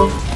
Good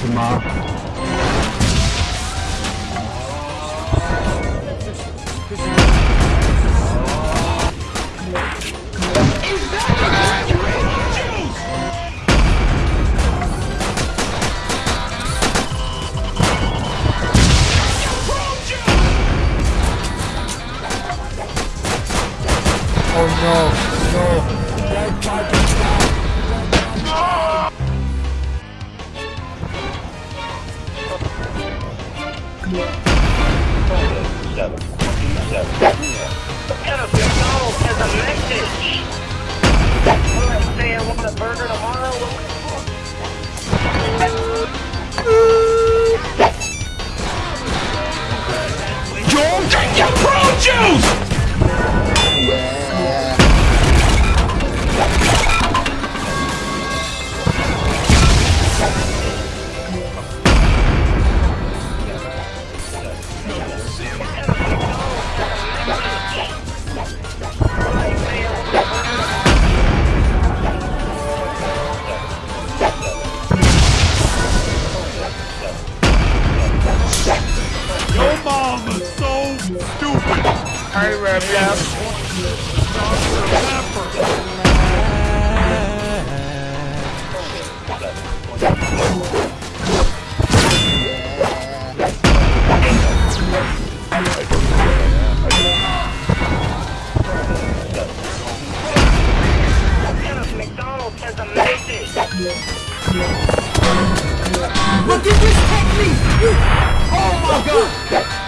什么？Stupid. Hey, a message. Look at this technique! Oh my god!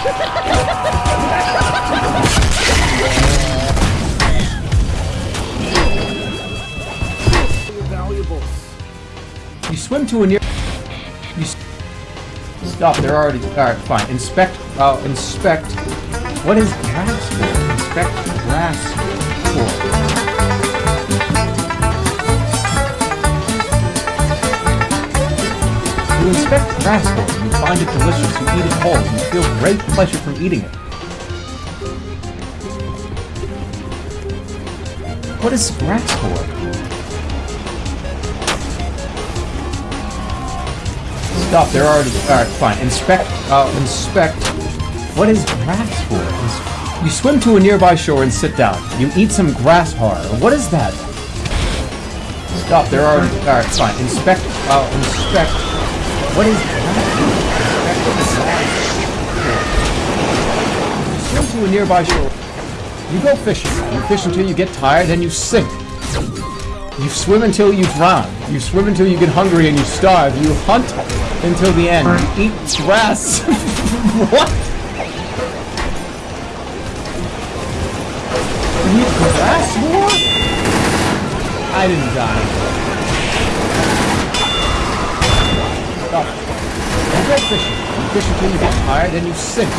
You swim to a near. You stop. They're already. All right, fine. Inspect. Uh, inspect. What is grass for? Inspect grass for. You inspect for and you find it delicious. You eat it whole. You feel great pleasure from eating it. What is grass for? Stop, they're already. Alright, fine. Inspect. Uh, inspect. What is grass for? You swim to a nearby shore and sit down. You eat some grass. What is that? Stop, they're already. Alright, fine. Inspect. Uh, inspect. What is. You swim to a nearby shore. You go fishing. You fish until you get tired and you sink. You swim until you drown. You swim until you get hungry and you starve. You hunt until the end. You eat grass. what? You eat grass more? I didn't die. Stop. You go fishing. You fish until you get tired and you sink.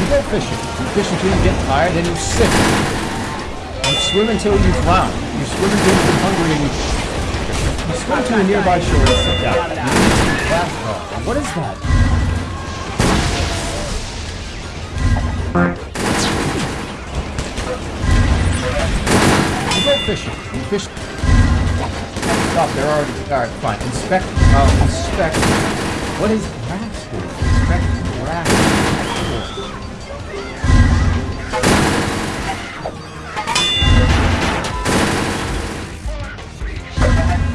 You go fishing. You fish until you get tired and you sink. You swim until you drown. You swim until you become hungry and you, you swim to a nearby shore and sit down. You hard. What is that? You go fishing. You fish. Stop. They're already. Alright, fine. Inspect. Uh, inspect. What is grass for? Inspect grass.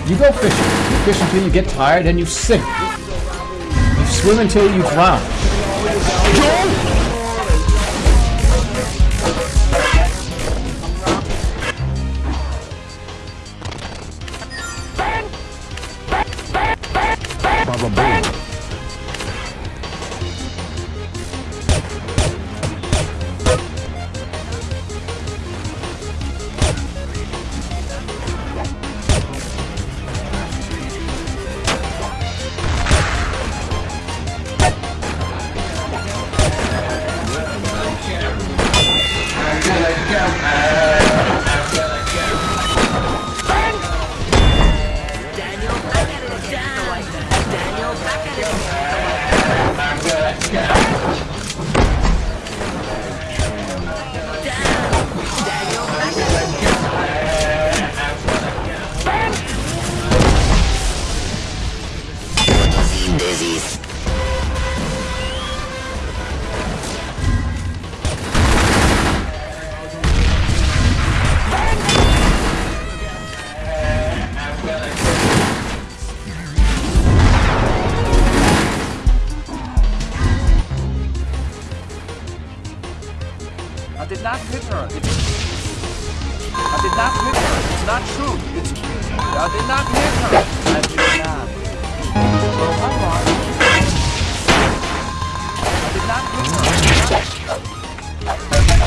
You go fishing. You fish until you get tired and you sink. You swim until you drown. Baba boom. I did not hit her. It's not true. It's... I did not hit her. I did not. So I'm on. I did not hit her. I did not.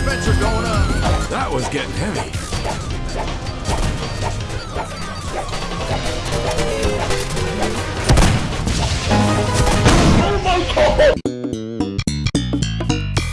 Spencer going up. That was getting heavy. Oh,